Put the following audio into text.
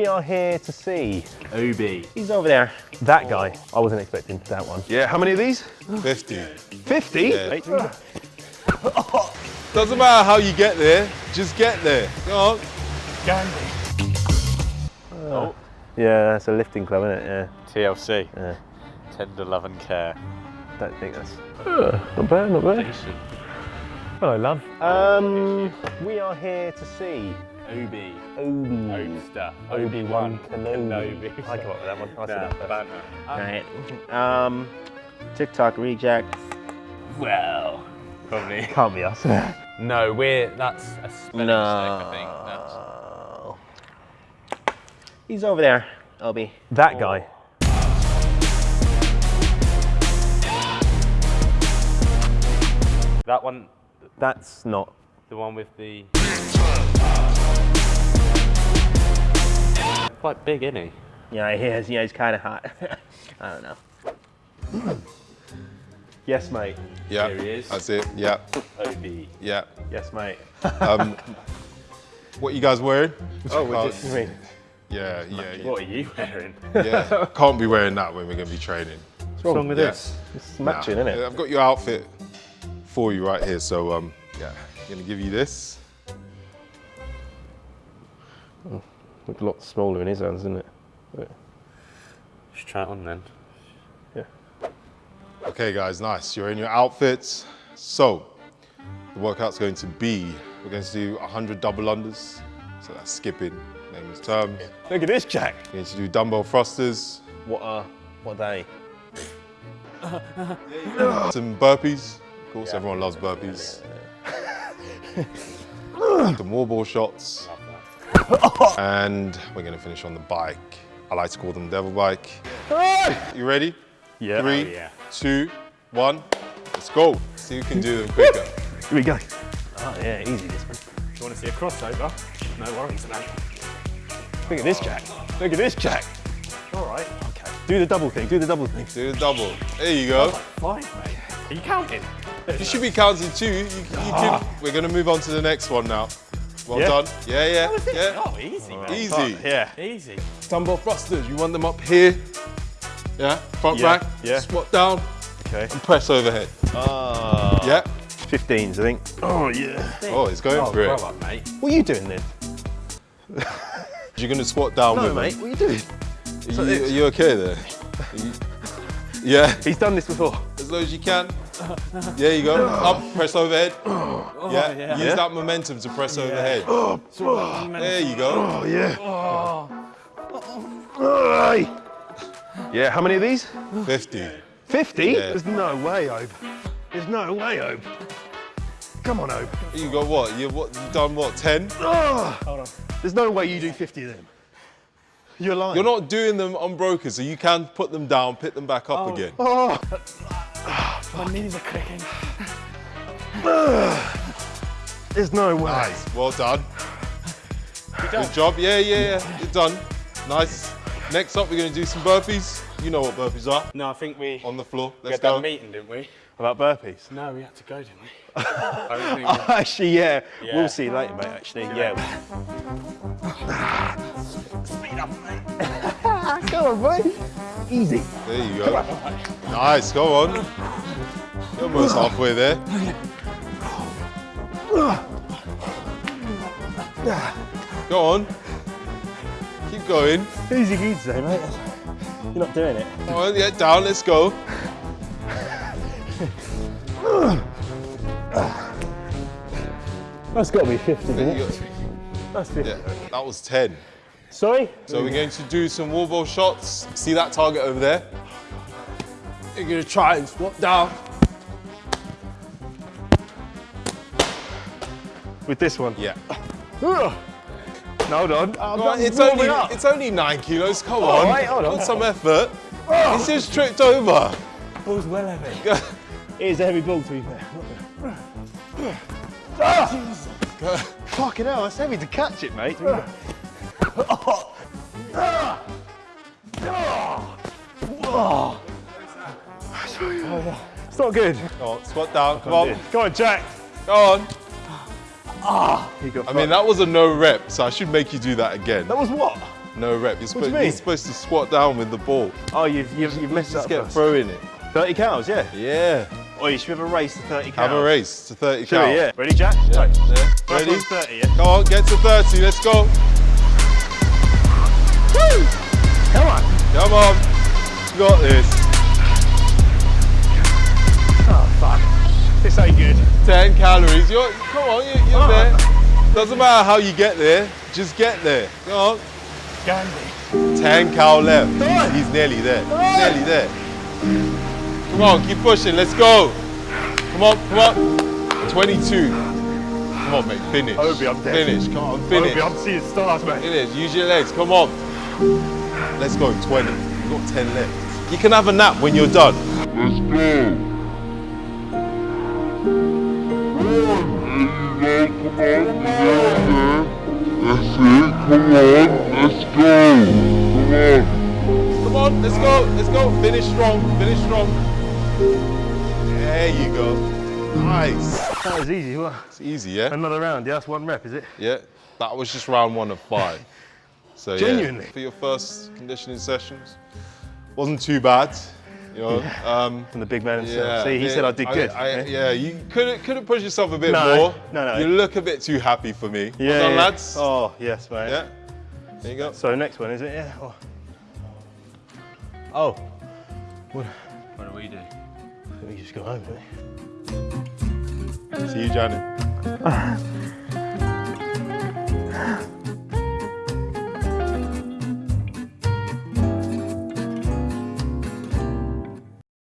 We are here to see. Obi. He's over there. That guy. I wasn't expecting that one. Yeah, how many of these? 50. 50? Yeah. Doesn't matter how you get there, just get there. Go on. Gandhi. Oh, Yeah, that's a lifting club, isn't it? Yeah. TLC. Yeah. Tender love and care. Don't think that's. Uh, not bad, not bad. Decent. Hello, love. Um, we are here to see Obi. Obi. Obster. Obi-Wan Kenobi. Kenobi. I come up with that one. I said Nah, that first. banter. Right. Um, TikTok reject. Well, probably. Can't be us. No, we're, that's a spelling mistake, I think. That's, no. He's over there, Obi. That guy. that one, That's not. the one with the... Quite big, isn't he? Yeah, he is. Yeah, he's kind of hot. I don't know. yes, mate. Yeah, Here he is. that's it. Yeah, Obi. yeah. Yes, mate. Um, what you guys wearing? Oh, we're Can't- just. I mean, Yeah, yeah, yeah. What are you wearing? yeah. Can't be wearing that when we're going to be training. what's wrong with Yeah. this? It's matching, Nah, isn't it? I've got your outfit for you right here. So, um, yeah, I'm going to give you this. Looks a lot smaller in his hands, isn't it? But, Just try it on then. yeah. Okay, guys, nice. You're in your outfits. So, the workout's going to be we're going to do 100 double unders. So that's skipping, name is terms. Look at this, Jack. We're going to do dumbbell thrusters, What are? What are they? some burpees. Of course, everyone loves burpees. some wall ball shots. and we're going to finish on the bike. I like to call them devil bike. You ready? Yeah. Three, Oh, yeah. two, one. Let's go. See who can do them quicker. Here we go. Oh yeah, easy this one. you want to see a crossover? No worries, mate. Look at this, Jack. Look at this, Jack. All right. Okay. Do the double thing. Do the double thing. Do the double. There you go. Fine, mate. Are you counting? You should be counting too. You, you can, we're going to move on to the next one now. Well Yeah? done. Yeah, yeah, yeah. Oh, easy, mate. Easy. Yeah. Easy. Dumbbell thrusters. You want them up here. Yeah. Front Yeah, back. yeah. Squat down Okay. and press overhead. Ah. Yeah. 15s, I think. Oh yeah. Oh, it's going Oh, for it. up, mate. What are you doing then? You're going to squat down No, with mate. them. What are you doing? Are you, are you okay there? You- yeah. He's done this before. As low as you can. There you go. Up. Press overhead. Oh, yeah. yeah. Use Yeah. that momentum to press overhead. Oh, there you go. Oh, oh yeah. Aye. Yeah. How many of these? 50. 50? Yeah. There's no way, Obe. There's no way, Obe. Come on, Obe. You got what? You what? You done what? 10? Ah. Oh. There's no way you do 50 of them. You're lying. You're not doing them unbroken, so you can put them down, pick them back up again. Oh. My knees are cracking. There's no way. Nice, well done. Good job. Yeah, yeah, yeah. You're done. Nice. Next up, we're going to do some burpees. You know what burpees are. No, I think we, On the floor. we Let's had that go. meeting, didn't we? About burpees? No, we had to go, didn't we? I don't think we- actually, yeah. Yeah. We'll see you later, mate, actually. Yeah. Speed up, mate. Come on, mate. Easy. There you go. Nice, go on. You're almost halfway there. Go on. Keep going. Easy easy today, mate. You're not doing it. Come on, yeah, down, let's go. That's got to be 50, There isn't it? That's 50. Yeah, that was 10. Sorry? So we're going to do some wall ball shots. See that target over there? You're gonna try and squat down. With this one? Yeah. No, hold on. I'm on, it's only up. it's only nine kilos. Come on. right, hold on. Put some effort. It's just tripped over. Ball's well heavy. It is a heavy ball, to be fair. Ah! Fucking hell, that's heavy to catch it, mate. It's not good. Come on, squat down. Come on. Go on, Jack. Go on. Got I mean, that was a no rep, so I should make you do that again. that was what? No rep. You're, supposed, you you're supposed to squat down with the ball. Oh, you've, you've, you've messed Just up. get first. throwing it. 30 cals, yeah. Yeah. Oh, you should have a race to 30 cals. Have a race to 30 Should cal. we, yeah. Ready, Jack? Yeah. Yeah. Ready? 30, yeah? Come on, get to 30. Let's go. Come on. Come on. You got this. Oh, fuck. This ain't good. 10 calories. You're, come on, you, you're Oh. there. Doesn't matter how you get there. Just get there. Come on. Gandhi. 10 cal left. On. He's nearly there. On. Nearly there. Come on, keep pushing. Let's go. Come on, come on. 22. Come on, mate. Finish. Obi, I'm dead. Finish. Come on, finish. Obi, I'm seeing stars, mate. Finish. Use your legs. Come on. Let's go. 20. You've got 10 left. You can have a nap when you're done. Let's go. That's it, come on, let's go, Come on. Come on, let's go. let's go. Finish strong, finish strong. There you go. Nice. That was easy. Well, It's easy, yeah? another round. Yeah, that's one rep, is it? Yeah. That was just round one of five. So Genuinely? yeah, for your first conditioning sessions, wasn't too bad. You know, um, From the big man himself. yeah. See, he yeah, said I did good. I, yeah? yeah, you could could have pushed yourself a bit No, more. no, no. You look a bit too happy for me. Yeah, well done, yeah. lads. Oh, yes, mate. Yeah. There you go. So next one, is it? Yeah. Oh. oh. What? What do we do? We just go home, don't we? See you, Janet.